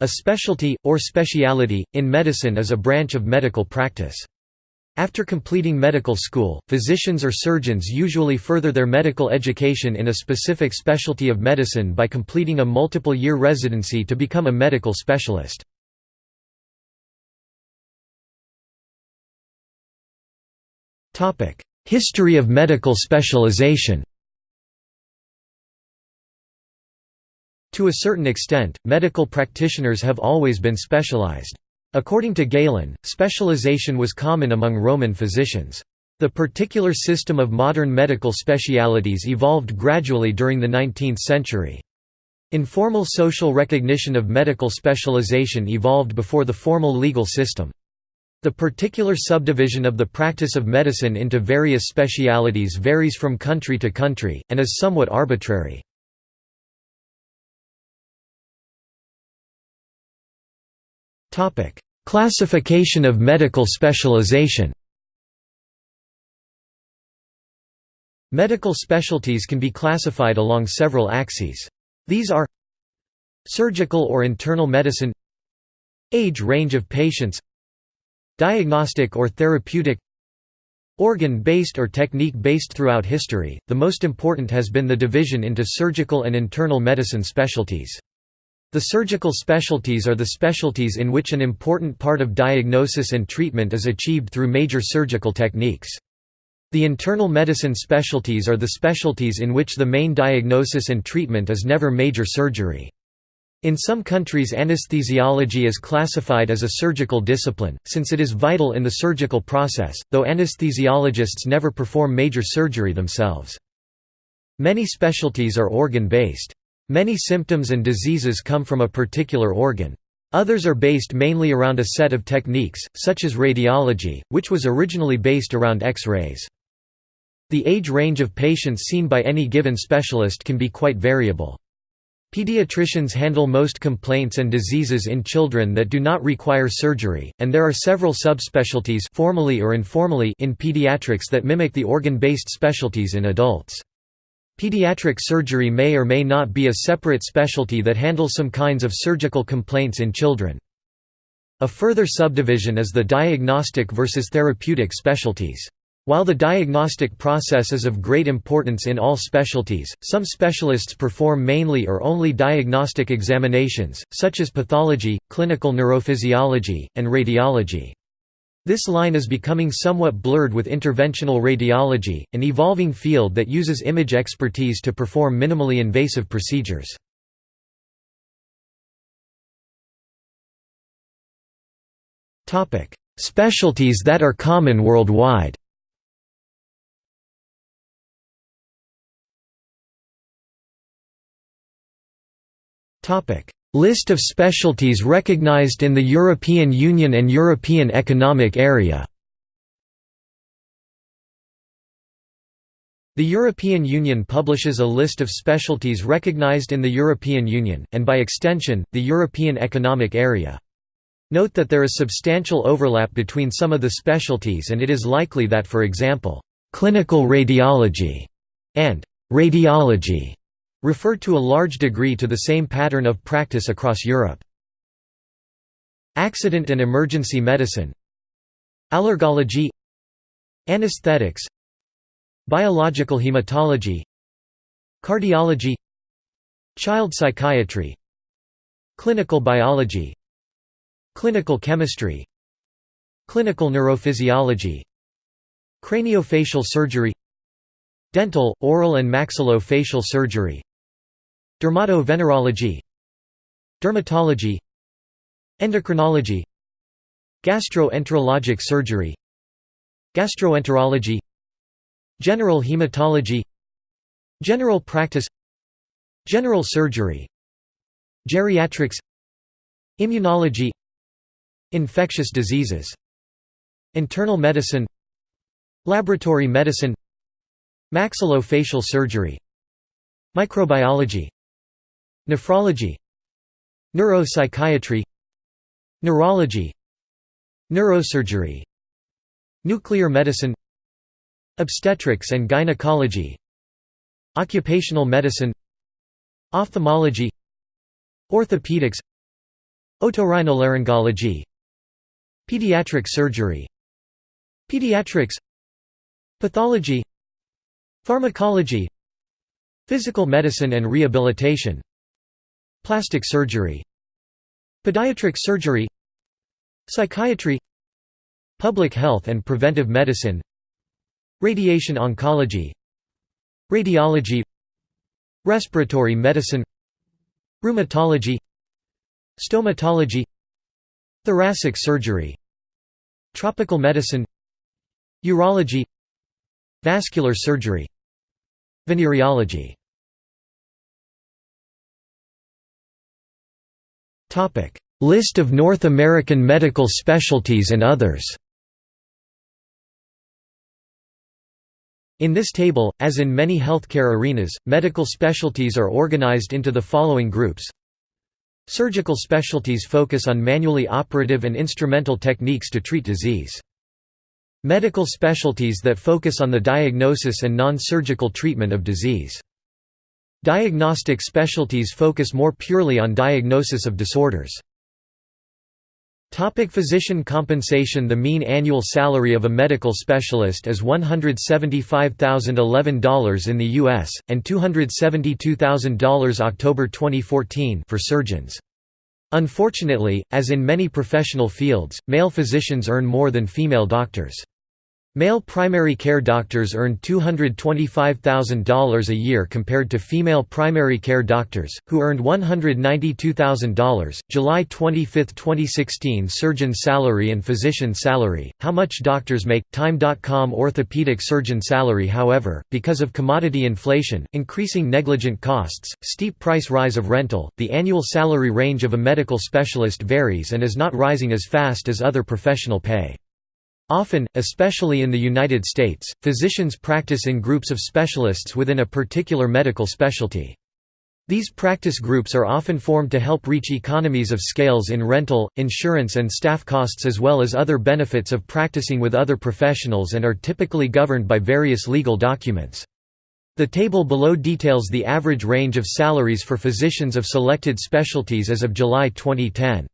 A specialty, or speciality, in medicine is a branch of medical practice. After completing medical school, physicians or surgeons usually further their medical education in a specific specialty of medicine by completing a multiple-year residency to become a medical specialist. History of medical specialization To a certain extent, medical practitioners have always been specialized. According to Galen, specialization was common among Roman physicians. The particular system of modern medical specialities evolved gradually during the 19th century. Informal social recognition of medical specialization evolved before the formal legal system. The particular subdivision of the practice of medicine into various specialities varies from country to country, and is somewhat arbitrary. Classification of medical specialization Medical specialties can be classified along several axes. These are Surgical or internal medicine Age range of patients Diagnostic or therapeutic Organ-based or technique-based throughout history, the most important has been the division into surgical and internal medicine specialties. The surgical specialties are the specialties in which an important part of diagnosis and treatment is achieved through major surgical techniques. The internal medicine specialties are the specialties in which the main diagnosis and treatment is never major surgery. In some countries anesthesiology is classified as a surgical discipline, since it is vital in the surgical process, though anesthesiologists never perform major surgery themselves. Many specialties are organ-based. Many symptoms and diseases come from a particular organ. Others are based mainly around a set of techniques, such as radiology, which was originally based around X-rays. The age range of patients seen by any given specialist can be quite variable. Pediatricians handle most complaints and diseases in children that do not require surgery, and there are several subspecialties formally or informally in pediatrics that mimic the organ-based specialties in adults. Pediatric surgery may or may not be a separate specialty that handles some kinds of surgical complaints in children. A further subdivision is the diagnostic versus therapeutic specialties. While the diagnostic process is of great importance in all specialties, some specialists perform mainly or only diagnostic examinations, such as pathology, clinical neurophysiology, and radiology. This line is becoming somewhat blurred with interventional radiology, an evolving field that uses image expertise to perform minimally invasive procedures. Specialties that are common worldwide List of specialties recognized in the European Union and European Economic Area The European Union publishes a list of specialties recognized in the European Union, and by extension, the European Economic Area. Note that there is substantial overlap between some of the specialties and it is likely that for example, "...clinical radiology", and "...radiology", refer to a large degree to the same pattern of practice across Europe. Accident and emergency medicine. Allergology. Anesthetics. Biological hematology. Cardiology. Child psychiatry. Clinical biology. Clinical chemistry. Clinical neurophysiology. Craniofacial surgery. Dental, oral and maxillofacial surgery Dermatovenerology Dermatology Endocrinology Gastroenterologic surgery Gastroenterology General hematology General practice General surgery Geriatrics Immunology Infectious diseases Internal medicine Laboratory medicine Maxillofacial surgery Microbiology Nephrology. Neuropsychiatry. Neurology. Neurosurgery. Nuclear medicine. Obstetrics and gynecology. Occupational medicine. Ophthalmology. Orthopedics. Otorhinolaryngology. Pediatric surgery. Pediatrics. Pathology. Pharmacology. Physical medicine and rehabilitation Plastic surgery Podiatric surgery Psychiatry Public health and preventive medicine Radiation oncology Radiology Respiratory medicine Rheumatology Stomatology Thoracic surgery Tropical medicine Urology Vascular surgery Venereology List of North American medical specialties and others In this table, as in many healthcare arenas, medical specialties are organized into the following groups Surgical specialties focus on manually operative and instrumental techniques to treat disease. Medical specialties that focus on the diagnosis and non-surgical treatment of disease. Diagnostic specialties focus more purely on diagnosis of disorders. Topic physician compensation The mean annual salary of a medical specialist is $175,011 in the U.S., and $272,000 October 2014 for surgeons. Unfortunately, as in many professional fields, male physicians earn more than female doctors. Male primary care doctors earned $225,000 a year compared to female primary care doctors, who earned $192,000. July 25, 2016 Surgeon salary and physician salary, how much doctors make, Time.com Orthopedic surgeon salary However, because of commodity inflation, increasing negligent costs, steep price rise of rental, the annual salary range of a medical specialist varies and is not rising as fast as other professional pay. Often, especially in the United States, physicians practice in groups of specialists within a particular medical specialty. These practice groups are often formed to help reach economies of scales in rental, insurance and staff costs as well as other benefits of practicing with other professionals and are typically governed by various legal documents. The table below details the average range of salaries for physicians of selected specialties as of July 2010.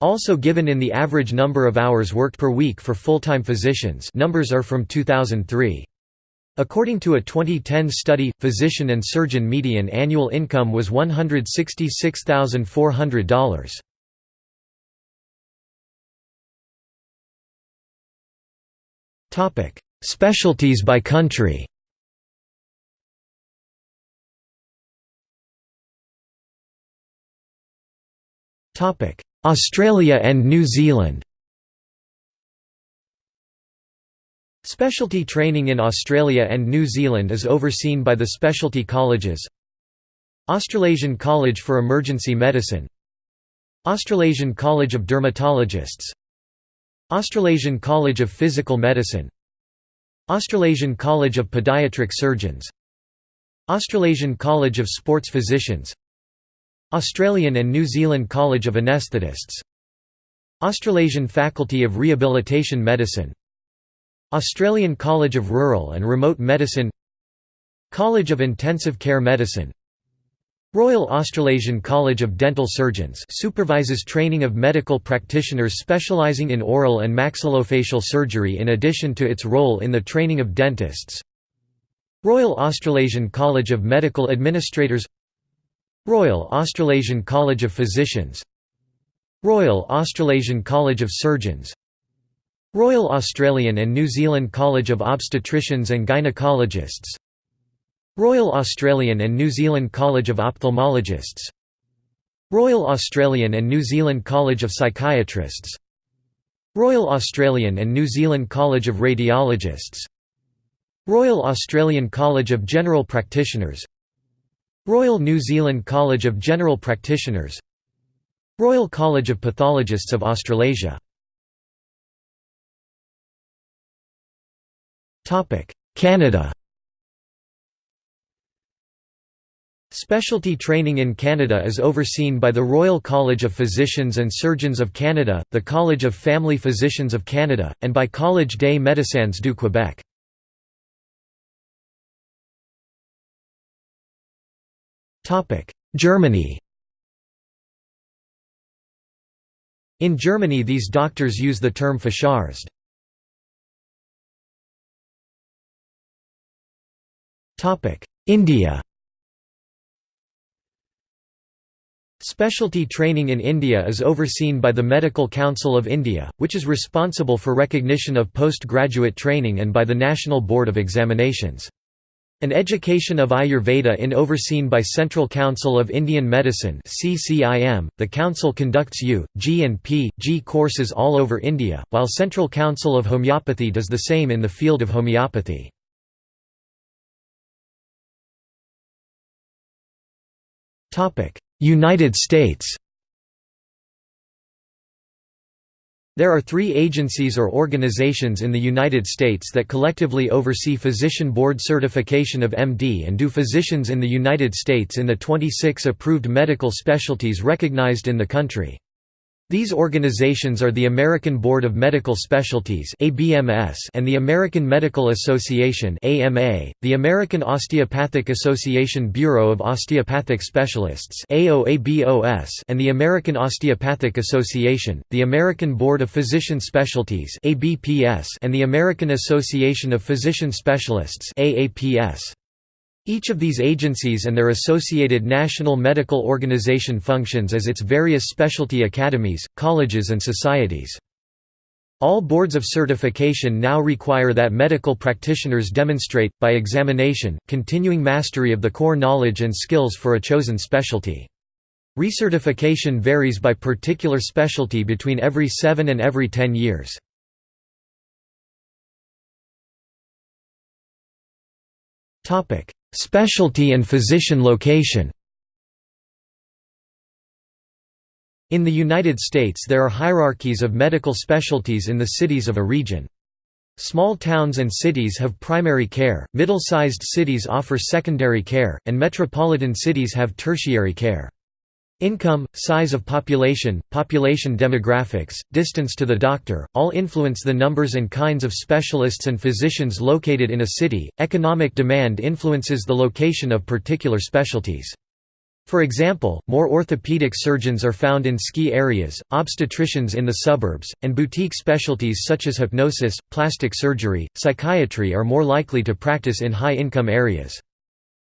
Also given in the average number of hours worked per week for full-time physicians numbers are from 2003. According to a 2010 study, physician and surgeon median annual income was $166,400. Specialties by country Topic: Australia and New Zealand. Specialty training in Australia and New Zealand is overseen by the specialty colleges. Australasian College for Emergency Medicine. Australasian College of Dermatologists. Australasian College of Physical Medicine. Australasian College of Podiatric Surgeons. Australasian College of Sports Physicians Australian and New Zealand College of Anaesthetists Australasian Faculty of Rehabilitation Medicine Australian College of Rural and Remote Medicine College of Intensive Care Medicine Royal Australasian College of Dental Surgeons supervises training of medical practitioners specialising in oral and maxillofacial surgery in addition to its role in the training of dentists Royal Australasian College of Medical Administrators Royal Australasian College of Physicians. Royal Australasian College of Surgeons. Royal Australian and New Zealand College of Obstetricians and Gynecologists. Royal Australian and New Zealand College of Ophthalmologists. Royal Australian and New Zealand College of Psychiatrists. Royal Australian and New Zealand College of Radiologists. Royal Australian College of General Practitioners Royal New Zealand College of General Practitioners Royal College of Pathologists of Australasia Canada Specialty training in Canada is overseen by the Royal College of Physicians and Surgeons of Canada, the College of Family Physicians of Canada, and by Collège des Médecins du Québec. Germany In Germany these doctors use the term Facharzt. India Specialty training in India is overseen by the Medical Council of India, which is responsible for recognition of postgraduate training and by the National Board of Examinations. An education of Ayurveda in overseen by Central Council of Indian Medicine. .The council conducts U, G and P, G courses all over India, while Central Council of Homeopathy does the same in the field of homeopathy. United States There are three agencies or organizations in the United States that collectively oversee physician board certification of MD and do physicians in the United States in the 26 approved medical specialties recognized in the country. These organizations are the American Board of Medical Specialties and the American Medical Association the American Osteopathic Association Bureau of Osteopathic Specialists and the American Osteopathic Association, the American Board of Physician Specialties and the American Association of Physician Specialists each of these agencies and their associated national medical organization functions as its various specialty academies, colleges and societies. All boards of certification now require that medical practitioners demonstrate, by examination, continuing mastery of the core knowledge and skills for a chosen specialty. Recertification varies by particular specialty between every seven and every ten years. Specialty and physician location In the United States there are hierarchies of medical specialties in the cities of a region. Small towns and cities have primary care, middle-sized cities offer secondary care, and metropolitan cities have tertiary care. Income, size of population, population demographics, distance to the doctor, all influence the numbers and kinds of specialists and physicians located in a city. Economic demand influences the location of particular specialties. For example, more orthopedic surgeons are found in ski areas, obstetricians in the suburbs, and boutique specialties such as hypnosis, plastic surgery, psychiatry are more likely to practice in high-income areas.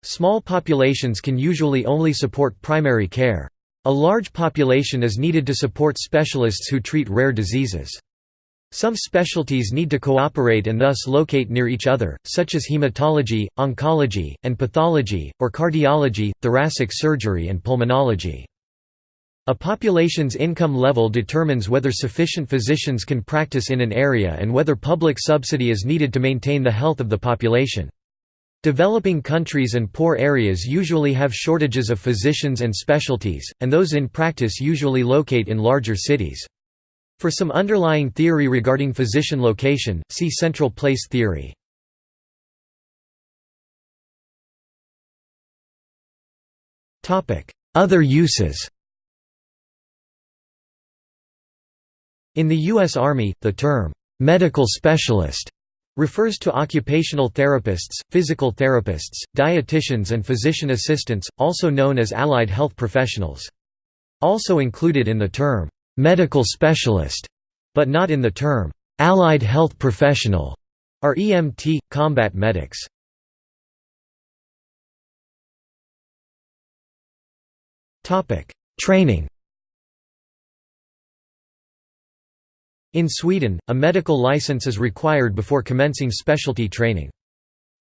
Small populations can usually only support primary care. A large population is needed to support specialists who treat rare diseases. Some specialties need to cooperate and thus locate near each other, such as hematology, oncology, and pathology, or cardiology, thoracic surgery and pulmonology. A population's income level determines whether sufficient physicians can practice in an area and whether public subsidy is needed to maintain the health of the population. Developing countries and poor areas usually have shortages of physicians and specialties, and those in practice usually locate in larger cities. For some underlying theory regarding physician location, see central place theory. Other uses In the U.S. Army, the term, "'medical specialist' refers to occupational therapists, physical therapists, dietitians and physician assistants, also known as allied health professionals. Also included in the term, "'medical specialist' but not in the term, "'allied health professional' are EMT, combat medics. Training In Sweden, a medical license is required before commencing specialty training.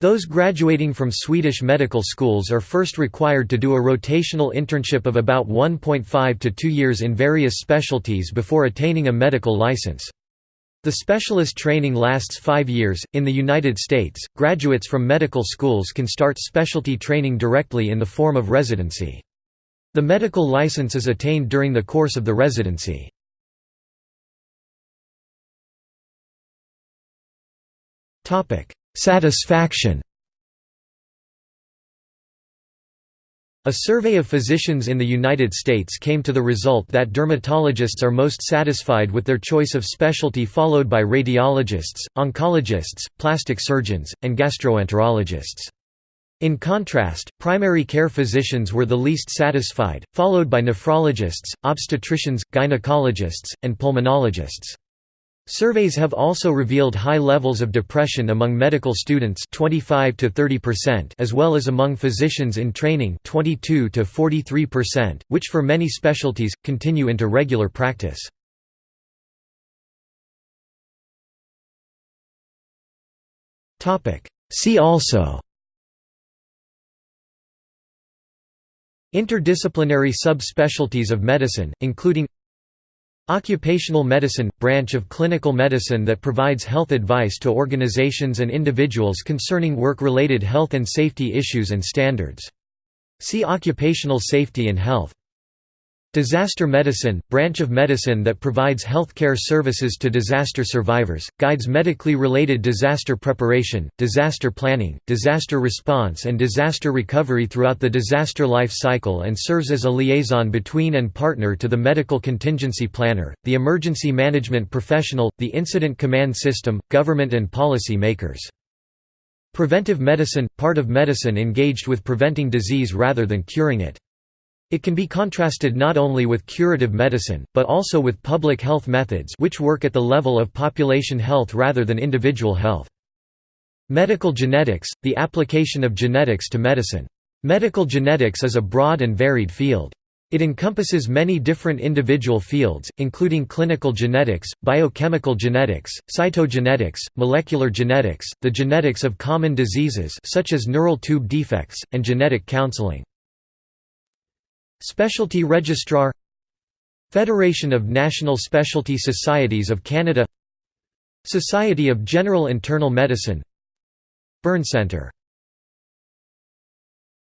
Those graduating from Swedish medical schools are first required to do a rotational internship of about 1.5 to 2 years in various specialties before attaining a medical license. The specialist training lasts five years. In the United States, graduates from medical schools can start specialty training directly in the form of residency. The medical license is attained during the course of the residency. Satisfaction A survey of physicians in the United States came to the result that dermatologists are most satisfied with their choice of specialty followed by radiologists, oncologists, plastic surgeons, and gastroenterologists. In contrast, primary care physicians were the least satisfied, followed by nephrologists, obstetricians, gynecologists, and pulmonologists. Surveys have also revealed high levels of depression among medical students 25 to 30% as well as among physicians in training 22 to 43%, which for many specialties continue into regular practice. Topic: See also Interdisciplinary subspecialties of medicine, including Occupational medicine – branch of clinical medicine that provides health advice to organizations and individuals concerning work-related health and safety issues and standards. See Occupational safety and health. Disaster medicine – branch of medicine that provides healthcare services to disaster survivors, guides medically related disaster preparation, disaster planning, disaster response and disaster recovery throughout the disaster life cycle and serves as a liaison between and partner to the medical contingency planner, the emergency management professional, the incident command system, government and policy makers. Preventive medicine – part of medicine engaged with preventing disease rather than curing it. It can be contrasted not only with curative medicine, but also with public health methods which work at the level of population health rather than individual health. Medical genetics – the application of genetics to medicine. Medical genetics is a broad and varied field. It encompasses many different individual fields, including clinical genetics, biochemical genetics, cytogenetics, molecular genetics, the genetics of common diseases such as neural tube defects, and genetic counseling. Specialty Registrar Federation of National Specialty Societies of Canada Society of General Internal Medicine Burn Centre